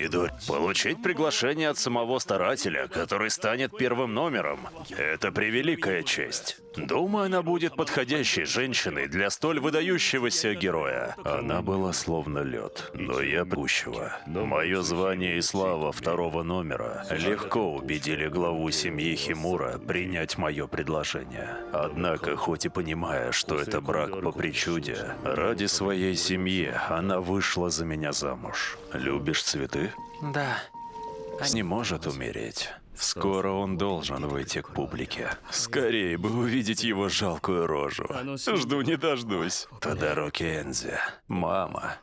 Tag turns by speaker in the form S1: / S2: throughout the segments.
S1: Мидори, получить приглашение от самого старателя, который станет первым номером, это превеликая честь. Думаю, она будет подходящей женщиной для столь выдающегося героя. Она была словно лед, но я пущего. Мое звание и слава второго номера легко убедили главу семьи Химура принять мое предложение. Однако, хоть и понимая, что это брак по причуде, ради своей семьи она вышла за меня замуж. Любишь цветы?
S2: Да.
S1: Не может умереть. Скоро он должен выйти к публике. Скорее бы увидеть его жалкую рожу. Жду не дождусь. Тодароки Энзи, мама,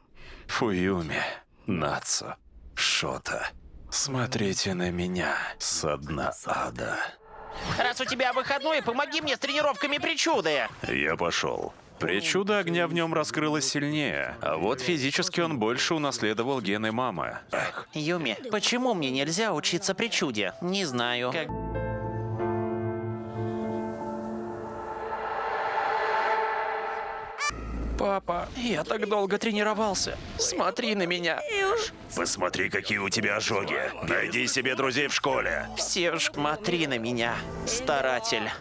S1: Фуюми, Нацу, Шота. Смотрите на меня со дна ада.
S2: Раз у тебя выходной, помоги мне с тренировками причуды.
S1: Я пошел. Причуда огня в нем раскрылась сильнее, а вот физически он больше унаследовал гены мамы.
S2: Юми, почему мне нельзя учиться причуде? Не знаю. Как... Папа, я так долго тренировался. Смотри на меня.
S1: Посмотри, какие у тебя ожоги. Найди себе друзей в школе.
S2: Все ж смотри на меня, старатель.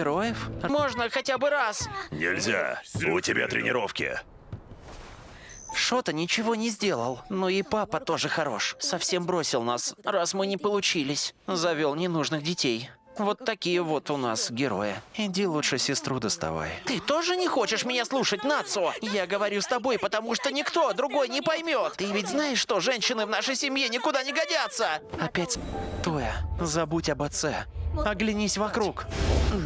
S2: Героев? Можно хотя бы раз.
S1: нельзя. У тебя тренировки.
S2: Шота ничего не сделал. Но и папа тоже хорош. Совсем бросил нас, раз мы не получились. Завел ненужных детей. Вот такие вот у нас герои.
S1: Иди лучше сестру доставай.
S2: Ты тоже не хочешь меня слушать, Нацо? Я говорю с тобой, потому что никто другой не поймет. Ты ведь знаешь, что женщины в нашей семье никуда не годятся. Опять Тоя, забудь об отце. Оглянись вокруг.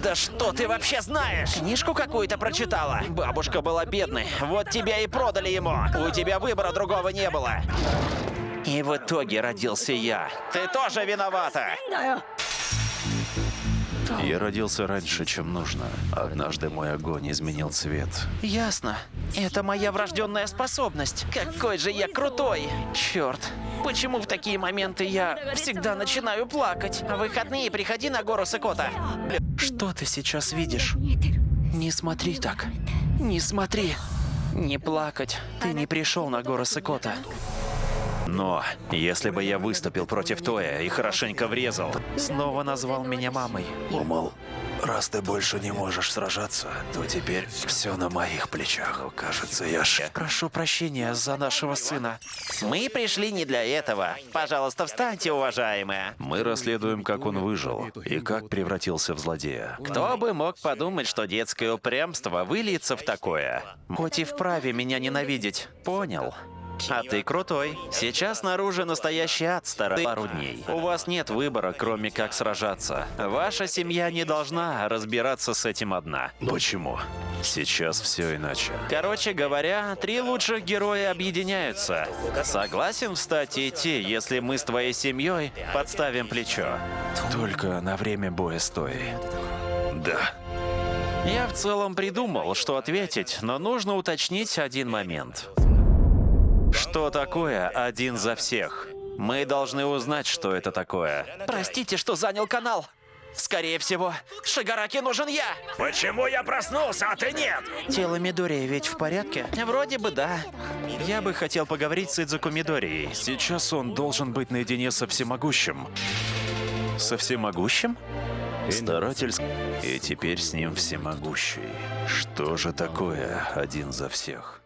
S2: Да что ты вообще знаешь? Книжку какую-то прочитала? Бабушка была бедной, вот тебя и продали ему. У тебя выбора другого не было. И в итоге родился я. Ты тоже виновата.
S1: Я родился раньше, чем нужно. Однажды мой огонь изменил цвет.
S2: Ясно. Это моя врожденная способность. Какой же я крутой! Черт. Почему в такие моменты я всегда начинаю плакать? В выходные приходи на гору Сыкота. Что ты сейчас видишь? Не смотри так. Не смотри. Не плакать. Ты не пришел на гору Сыкота.
S1: Но если бы я выступил против Тоя и хорошенько врезал,
S2: Снова назвал меня мамой.
S1: думал, раз ты больше не можешь сражаться, то теперь все на моих плечах. Но, кажется, я ш...
S2: Прошу прощения за нашего сына. Мы пришли не для этого. Пожалуйста, встаньте, уважаемые.
S1: Мы расследуем, как он выжил и как превратился в злодея.
S2: Кто бы мог подумать, что детское упрямство выльется в такое? Хоть и вправе меня ненавидеть. Понял. А ты крутой. Сейчас снаружи настоящий ад старый пару дней. У вас нет выбора, кроме как сражаться. Ваша семья не должна разбираться с этим одна.
S1: Почему? Сейчас все иначе.
S2: Короче говоря, три лучших героя объединяются. Согласен встать и идти, если мы с твоей семьей подставим плечо.
S1: Только на время боя стой. Да.
S2: Я в целом придумал, что ответить, но нужно уточнить один момент. Что такое один за всех? Мы должны узнать, что это такое. Простите, что занял канал. Скорее всего, Шигараки нужен я.
S1: Почему я проснулся, а ты нет?
S2: Тело Мидори ведь в порядке? Вроде бы да. Я бы хотел поговорить с Идзуку Мидори.
S1: Сейчас он должен быть наедине со всемогущим.
S2: Со всемогущим?
S1: Старатель... И теперь с ним всемогущий. Что же такое один за всех?